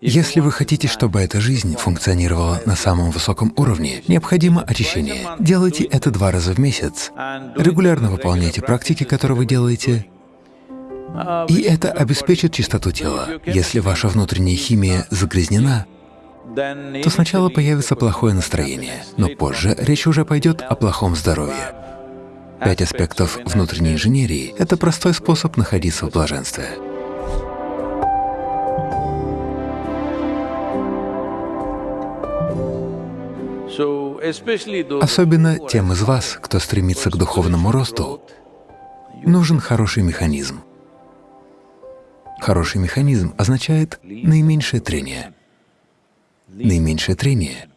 Если вы хотите, чтобы эта жизнь функционировала на самом высоком уровне, необходимо очищение. Делайте это два раза в месяц. Регулярно выполняйте практики, которые вы делаете, и это обеспечит чистоту тела. Если ваша внутренняя химия загрязнена, то сначала появится плохое настроение, но позже речь уже пойдет о плохом здоровье. Пять аспектов внутренней инженерии — это простой способ находиться в блаженстве. Особенно тем из вас, кто стремится к духовному росту, нужен хороший механизм. Хороший механизм означает наименьшее трение. Наименьшее трение,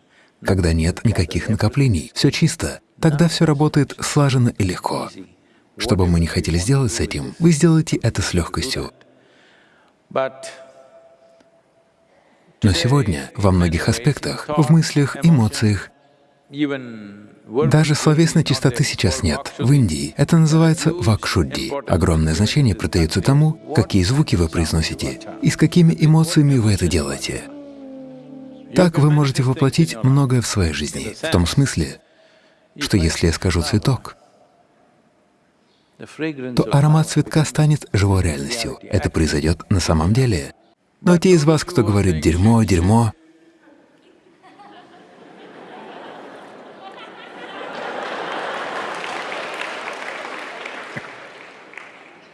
когда нет никаких накоплений, все чисто, тогда все работает слаженно и легко. Что бы мы ни хотели сделать с этим, вы сделаете это с легкостью. Но сегодня во многих аспектах, в мыслях, эмоциях, даже словесной чистоты сейчас нет. В Индии это называется вакшудди. Огромное значение придается тому, какие звуки вы произносите и с какими эмоциями вы это делаете. Так вы можете воплотить многое в своей жизни, в том смысле, что если я скажу «цветок», то аромат цветка станет живой реальностью. Это произойдет на самом деле. Но те из вас, кто говорит «дерьмо, дерьмо»,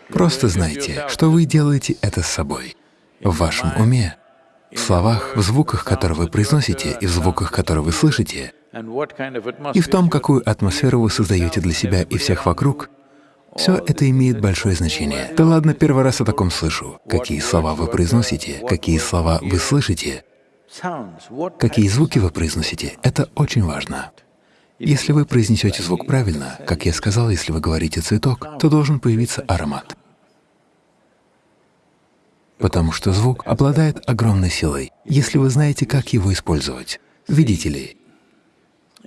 Просто знайте, что вы делаете это с собой, в вашем уме, в словах, в звуках, которые вы произносите, и в звуках, которые вы слышите, и в том, какую атмосферу вы создаете для себя и всех вокруг, все это имеет большое значение. Да ладно, первый раз о таком слышу. Какие слова вы произносите, какие слова вы слышите, какие звуки вы произносите — это очень важно. Если вы произнесете звук правильно, как я сказал, если вы говорите «цветок», то должен появиться аромат. Потому что звук обладает огромной силой, если вы знаете, как его использовать. Видите ли,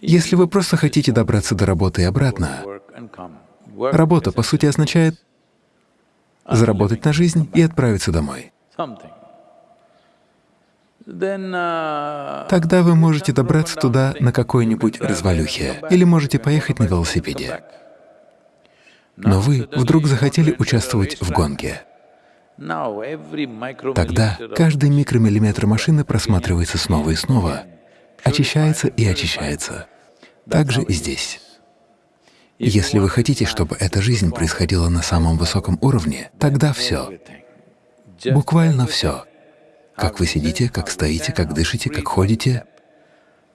если вы просто хотите добраться до работы и обратно, работа, по сути, означает заработать на жизнь и отправиться домой. Тогда вы можете добраться туда на какой-нибудь развалюхе или можете поехать на велосипеде. Но вы вдруг захотели участвовать в гонке. Тогда каждый микромиллиметр машины просматривается снова и снова, очищается и очищается. Так же и здесь. Если вы хотите, чтобы эта жизнь происходила на самом высоком уровне, тогда все, буквально все как вы сидите, как стоите, как дышите, как ходите.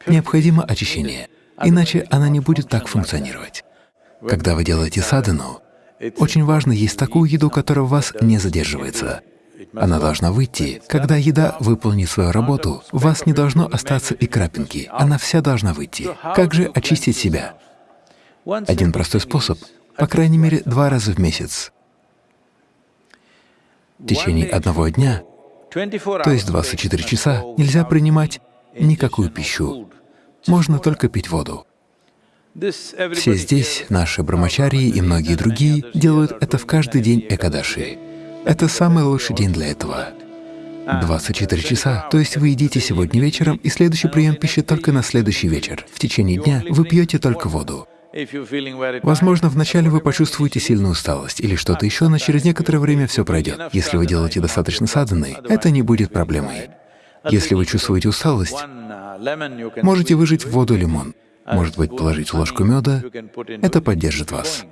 Необходимо очищение, иначе она не будет так функционировать. Когда вы делаете садану, очень важно есть такую еду, которая в вас не задерживается. Она должна выйти. Когда еда выполнит свою работу, у вас не должно остаться и крапинки, она вся должна выйти. Как же очистить себя? Один простой способ, по крайней мере, два раза в месяц. В течение одного дня то есть 24 часа нельзя принимать никакую пищу, можно только пить воду. Все здесь, наши брамачарии и многие другие, делают это в каждый день Экадаши. Это самый лучший день для этого. 24 часа, то есть вы едите сегодня вечером, и следующий прием пищи только на следующий вечер. В течение дня вы пьете только воду. Возможно, вначале вы почувствуете сильную усталость или что-то еще, но через некоторое время все пройдет. Если вы делаете достаточно садханы, это не будет проблемой. Если вы чувствуете усталость, можете выжать в воду лимон, может быть, положить ложку меда, это поддержит вас.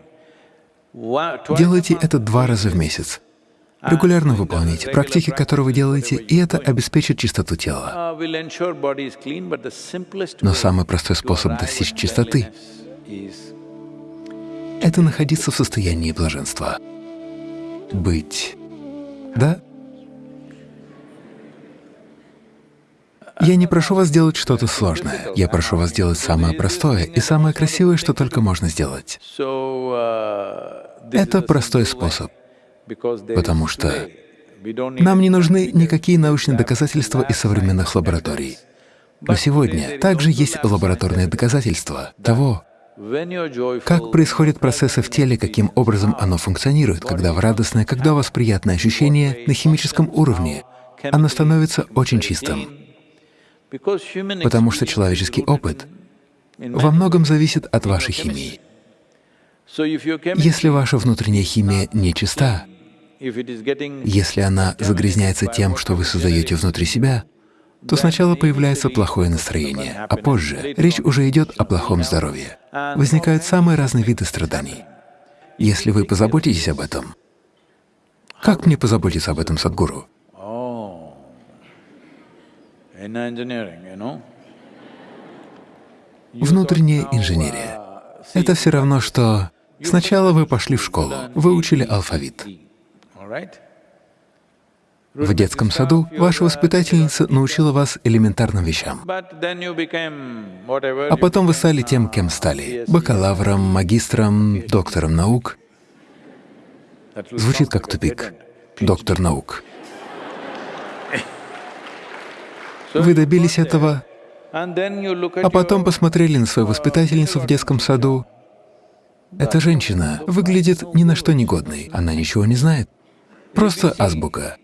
Делайте это два раза в месяц. Регулярно выполняйте практики, которые вы делаете, и это обеспечит чистоту тела. Но самый простой способ достичь чистоты — это находиться в состоянии блаженства. Быть. Да? Я не прошу вас делать что-то сложное. Я прошу вас сделать самое простое и самое красивое, что только можно сделать. Это простой способ, потому что нам не нужны никакие научные доказательства из современных лабораторий. Но сегодня также есть лабораторные доказательства того, как происходят процессы в теле, каким образом оно функционирует, когда вы радостны, когда у вас приятное ощущение на химическом уровне оно становится очень чистым, потому что человеческий опыт во многом зависит от вашей химии. Если ваша внутренняя химия нечиста, если она загрязняется тем, что вы создаете внутри себя, то сначала появляется плохое настроение, а позже речь уже идет о плохом здоровье. Возникают самые разные виды страданий. Если вы позаботитесь об этом, как мне позаботиться об этом, Садгуру? Внутренняя инженерия — это все равно, что сначала вы пошли в школу, выучили алфавит. В детском саду ваша воспитательница научила вас элементарным вещам. А потом вы стали тем, кем стали — бакалавром, магистром, доктором наук. Звучит как тупик. Доктор наук. Вы добились этого, а потом посмотрели на свою воспитательницу в детском саду. Эта женщина выглядит ни на что негодной, она ничего не знает. Просто азбука.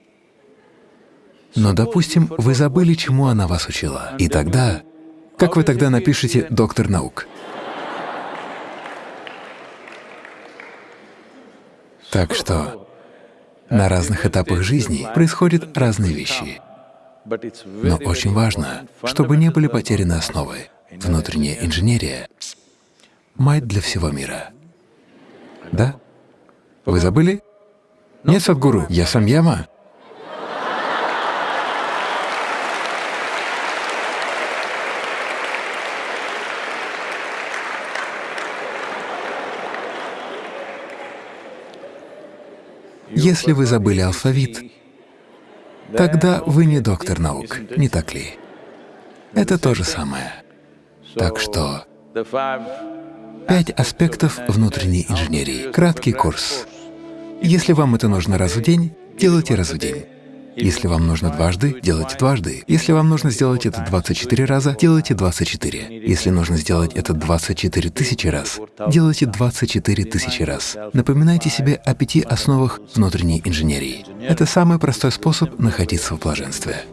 Но, допустим, вы забыли, чему она вас учила. И тогда, как вы тогда напишете «доктор наук»? Так что на разных этапах жизни происходят разные вещи. Но очень важно, чтобы не были потеряны основы. Внутренняя инженерия — мать для всего мира. Да? Вы забыли? Нет, Садгуру, я сам Яма. Если вы забыли алфавит, тогда вы не доктор наук, не так ли? Это то же самое. Так что пять аспектов внутренней инженерии. Краткий курс. Если вам это нужно раз в день, делайте раз в день. Если вам нужно дважды, делайте дважды. Если вам нужно сделать это 24 раза, делайте 24. Если нужно сделать это 24 тысячи раз, делайте 24 тысячи раз. Напоминайте себе о пяти основах внутренней инженерии. Это самый простой способ находиться в блаженстве.